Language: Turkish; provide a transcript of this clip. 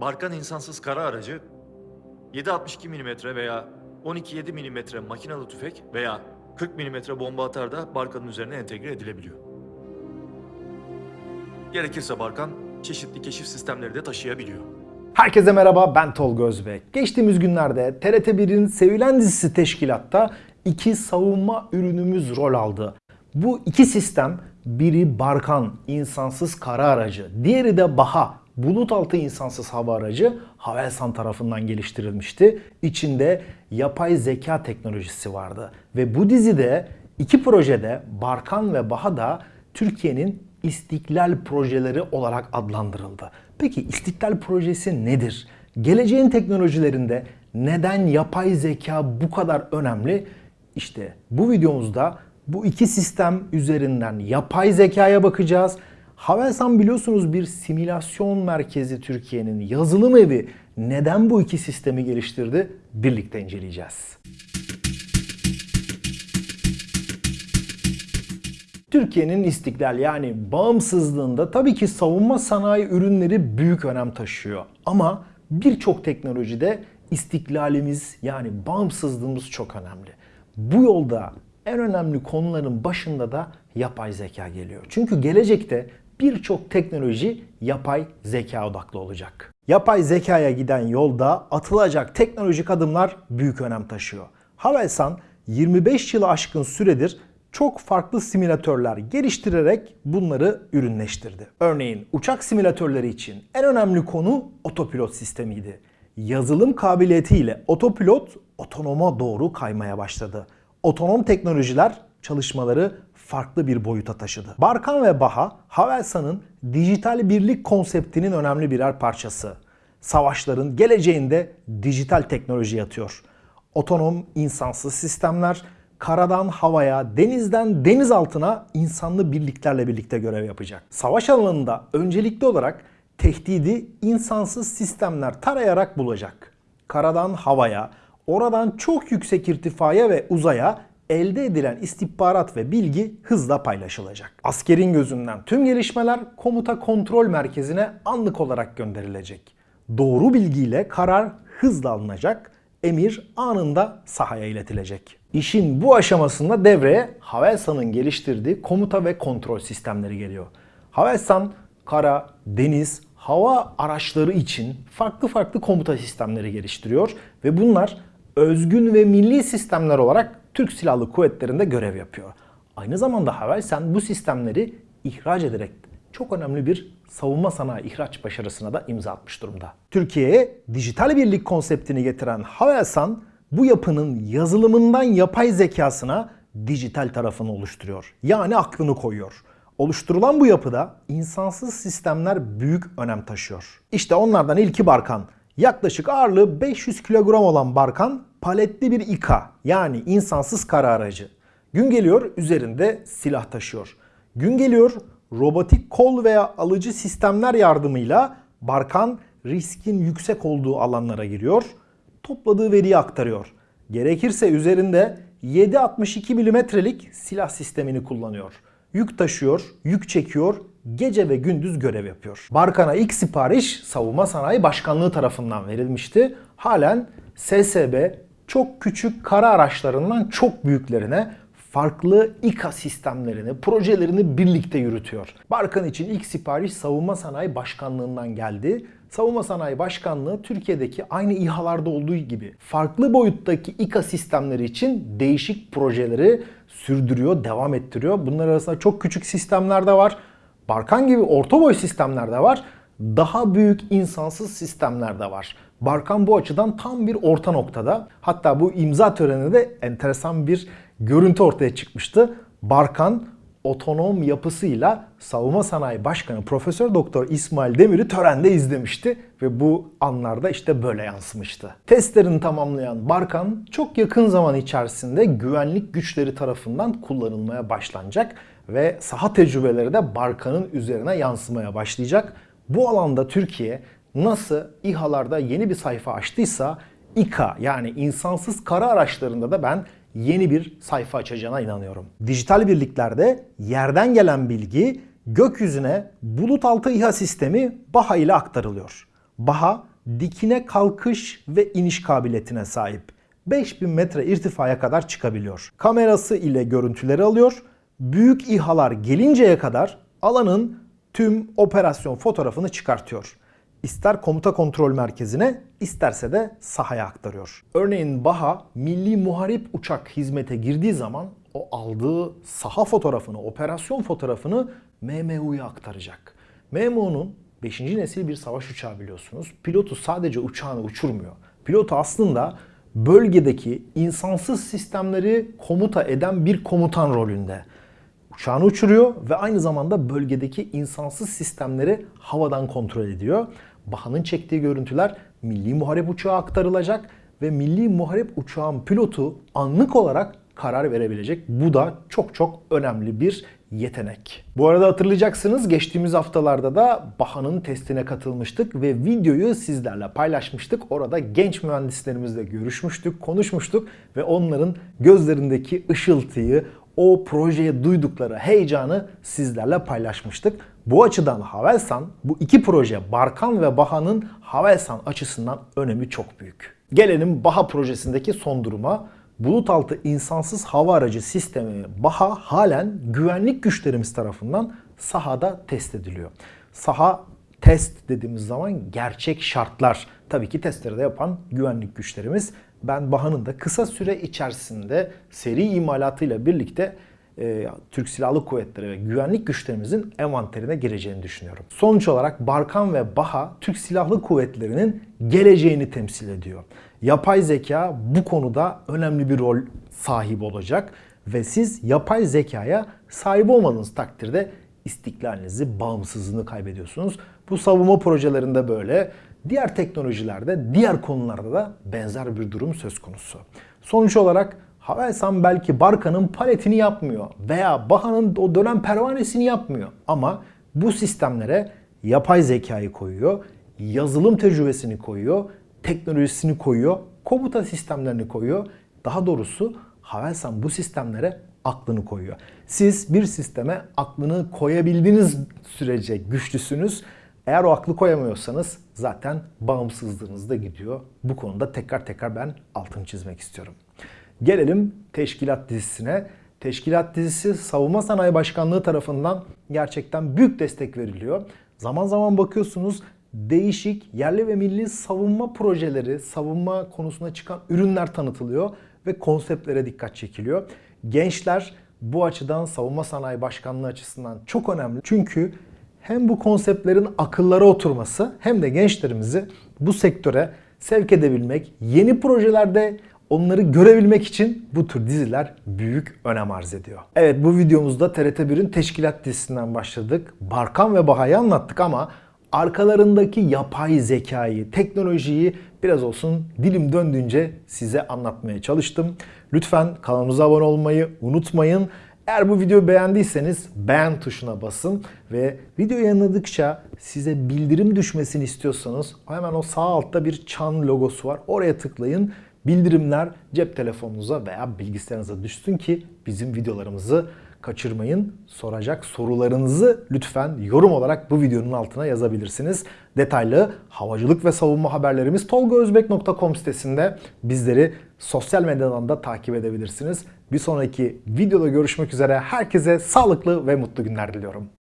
Barkan insansız kara aracı 7.62 mm veya 12.7 mm makinalı tüfek veya 40 mm bomba atar da Barkan'ın üzerine entegre edilebiliyor. Gerekirse Barkan çeşitli keşif sistemleri de taşıyabiliyor. Herkese merhaba ben Tolga Özbek. Geçtiğimiz günlerde TRT1'in sevilen dizisi Teşkilat'ta iki savunma ürünümüz rol aldı. Bu iki sistem biri Barkan insansız kara aracı, diğeri de Baha bulut altı insansız hava aracı Havelsan tarafından geliştirilmişti. İçinde yapay zeka teknolojisi vardı. Ve bu dizide iki projede Barkan ve Baha da Türkiye'nin İstiklal projeleri olarak adlandırıldı. Peki İstiklal projesi nedir? Geleceğin teknolojilerinde neden yapay zeka bu kadar önemli? İşte bu videomuzda bu iki sistem üzerinden yapay zekaya bakacağız. Havelsan biliyorsunuz bir simülasyon merkezi Türkiye'nin yazılım evi. Neden bu iki sistemi geliştirdi? Birlikte inceleyeceğiz. Türkiye'nin istiklal yani bağımsızlığında tabii ki savunma sanayi ürünleri büyük önem taşıyor. Ama birçok teknolojide istiklalimiz yani bağımsızlığımız çok önemli. Bu yolda en önemli konuların başında da yapay zeka geliyor. Çünkü gelecekte birçok teknoloji yapay zeka odaklı olacak. Yapay zekaya giden yolda atılacak teknolojik adımlar büyük önem taşıyor. Havelsan 25 yılı aşkın süredir çok farklı simülatörler geliştirerek bunları ürünleştirdi. Örneğin uçak simülatörleri için en önemli konu otopilot sistemiydi. Yazılım kabiliyetiyle otopilot otonoma doğru kaymaya başladı. Otonom teknolojiler çalışmaları farklı bir boyuta taşıdı. Barkan ve Baha, Havelsan'ın dijital birlik konseptinin önemli birer parçası. Savaşların geleceğinde dijital teknoloji yatıyor. Otonom insansız sistemler, karadan havaya, denizden deniz altına insanlı birliklerle birlikte görev yapacak. Savaş alanında öncelikli olarak tehdidi insansız sistemler tarayarak bulacak. Karadan havaya, oradan çok yüksek irtifaya ve uzaya elde edilen istihbarat ve bilgi hızla paylaşılacak. Askerin gözünden tüm gelişmeler komuta kontrol merkezine anlık olarak gönderilecek. Doğru bilgiyle karar hızla alınacak, emir anında sahaya iletilecek. İşin bu aşamasında devreye Havelsan'ın geliştirdiği komuta ve kontrol sistemleri geliyor. Havelsan kara, deniz, hava araçları için farklı farklı komuta sistemleri geliştiriyor ve bunlar özgün ve milli sistemler olarak Türk Silahlı Kuvvetleri'nde görev yapıyor. Aynı zamanda Havelsan bu sistemleri ihraç ederek çok önemli bir savunma sanayi ihraç başarısına da imza atmış durumda. Türkiye'ye dijital birlik konseptini getiren Havelsan bu yapının yazılımından yapay zekasına dijital tarafını oluşturuyor. Yani aklını koyuyor. Oluşturulan bu yapıda insansız sistemler büyük önem taşıyor. İşte onlardan ilki Barkan. Yaklaşık ağırlığı 500 kilogram olan Barkan paletli bir İKA yani insansız kara aracı. Gün geliyor üzerinde silah taşıyor. Gün geliyor robotik kol veya alıcı sistemler yardımıyla Barkan riskin yüksek olduğu alanlara giriyor. Topladığı veriyi aktarıyor. Gerekirse üzerinde 7.62 milimetrelik silah sistemini kullanıyor. Yük taşıyor, yük çekiyor, gece ve gündüz görev yapıyor. Barkan'a ilk sipariş Savunma Sanayi Başkanlığı tarafından verilmişti. Halen SSB çok küçük kara araçlarından çok büyüklerine farklı İKA sistemlerini, projelerini birlikte yürütüyor. Barkan için ilk sipariş Savunma Sanayi Başkanlığı'ndan geldi. Savunma Sanayi Başkanlığı Türkiye'deki aynı İHA'larda olduğu gibi farklı boyuttaki İKA sistemleri için değişik projeleri sürdürüyor, devam ettiriyor. Bunlar arasında çok küçük sistemler de var. Barkan gibi orta boy sistemler de var. Daha büyük insansız sistemler de var. Barkan bu açıdan tam bir orta noktada. Hatta bu imza töreninde enteresan bir görüntü ortaya çıkmıştı. Barkan otonom yapısıyla Savunma Sanayi Başkanı Profesör Doktor İsmail Demir'i törende izlemişti ve bu anlarda işte böyle yansımıştı. Testlerini tamamlayan Barkan çok yakın zaman içerisinde güvenlik güçleri tarafından kullanılmaya başlanacak ve saha tecrübeleri de Barkan'ın üzerine yansımaya başlayacak. Bu alanda Türkiye nasıl İHA'larda yeni bir sayfa açtıysa İKA yani insansız kara araçlarında da ben yeni bir sayfa açacağına inanıyorum. Dijital birliklerde yerden gelen bilgi gökyüzüne bulut altı İHA sistemi BAHA ile aktarılıyor. Baha dikine kalkış ve iniş kabiliyetine sahip. 5000 metre irtifaya kadar çıkabiliyor. Kamerası ile görüntüleri alıyor. Büyük İHA'lar gelinceye kadar alanın tüm operasyon fotoğrafını çıkartıyor. İster komuta kontrol merkezine, isterse de sahaya aktarıyor. Örneğin BAHA Milli Muharip Uçak hizmete girdiği zaman o aldığı saha fotoğrafını, operasyon fotoğrafını MMU'ya aktaracak. MMU'nun 5. nesil bir savaş uçağı biliyorsunuz. Pilotu sadece uçağını uçurmuyor. Pilotu aslında bölgedeki insansız sistemleri komuta eden bir komutan rolünde. Uçağını uçuruyor ve aynı zamanda bölgedeki insansız sistemleri havadan kontrol ediyor. Baha'nın çektiği görüntüler Milli Muharip Uçağı aktarılacak ve Milli Muharip Uçağın pilotu anlık olarak karar verebilecek. Bu da çok çok önemli bir yetenek. Bu arada hatırlayacaksınız geçtiğimiz haftalarda da Baha'nın testine katılmıştık ve videoyu sizlerle paylaşmıştık. Orada genç mühendislerimizle görüşmüştük, konuşmuştuk ve onların gözlerindeki ışıltıyı, o projeye duydukları heyecanı sizlerle paylaşmıştık. Bu açıdan Havelsan bu iki proje Barkan ve Baha'nın Havelsan açısından önemi çok büyük. Gelelim Baha projesindeki son duruma. Bulut altı insansız hava aracı sistemi Baha halen güvenlik güçlerimiz tarafından sahada test ediliyor. Saha test dediğimiz zaman gerçek şartlar. Tabii ki testleri de yapan güvenlik güçlerimiz. Ben Baha'nın da kısa süre içerisinde seri imalatıyla birlikte e, Türk Silahlı Kuvvetleri ve güvenlik güçlerimizin envanterine gireceğini düşünüyorum. Sonuç olarak Barkan ve Baha Türk Silahlı Kuvvetleri'nin geleceğini temsil ediyor. Yapay zeka bu konuda önemli bir rol sahibi olacak ve siz yapay zekaya sahip olmadığınız takdirde istiklalinizi, bağımsızlığını kaybediyorsunuz. Bu savunma projelerinde böyle, diğer teknolojilerde, diğer konularda da benzer bir durum söz konusu. Sonuç olarak Havelsan belki Barka'nın paletini yapmıyor veya Baha'nın o dönem pervanesini yapmıyor. Ama bu sistemlere yapay zekayı koyuyor, yazılım tecrübesini koyuyor, teknolojisini koyuyor, komuta sistemlerini koyuyor. Daha doğrusu Havelsan bu sistemlere aklını koyuyor. Siz bir sisteme aklını koyabildiğiniz sürece güçlüsünüz. Eğer o aklı koyamıyorsanız zaten bağımsızlığınız da gidiyor. Bu konuda tekrar tekrar ben altını çizmek istiyorum. Gelelim teşkilat dizisine. Teşkilat dizisi Savunma Sanayi Başkanlığı tarafından gerçekten büyük destek veriliyor. Zaman zaman bakıyorsunuz değişik yerli ve milli savunma projeleri, savunma konusuna çıkan ürünler tanıtılıyor ve konseptlere dikkat çekiliyor. Gençler bu açıdan Savunma Sanayi Başkanlığı açısından çok önemli. Çünkü hem bu konseptlerin akıllara oturması hem de gençlerimizi bu sektöre sevk edebilmek, yeni projelerde onları görebilmek için bu tür diziler büyük önem arz ediyor. Evet bu videomuzda TRT1'in Teşkilat dizisinden başladık. Barkan ve Baha'yı anlattık ama arkalarındaki yapay zekayı, teknolojiyi biraz olsun dilim döndüğünce size anlatmaya çalıştım. Lütfen kanalımıza abone olmayı unutmayın. Eğer bu videoyu beğendiyseniz beğen tuşuna basın ve video yayınladıkça size bildirim düşmesini istiyorsanız hemen o sağ altta bir çan logosu var. Oraya tıklayın. Bildirimler cep telefonunuza veya bilgisayarınıza düşsün ki bizim videolarımızı kaçırmayın. Soracak sorularınızı lütfen yorum olarak bu videonun altına yazabilirsiniz. Detaylı havacılık ve savunma haberlerimiz tolgaözbek.com sitesinde bizleri sosyal medyadan da takip edebilirsiniz. Bir sonraki videoda görüşmek üzere. Herkese sağlıklı ve mutlu günler diliyorum.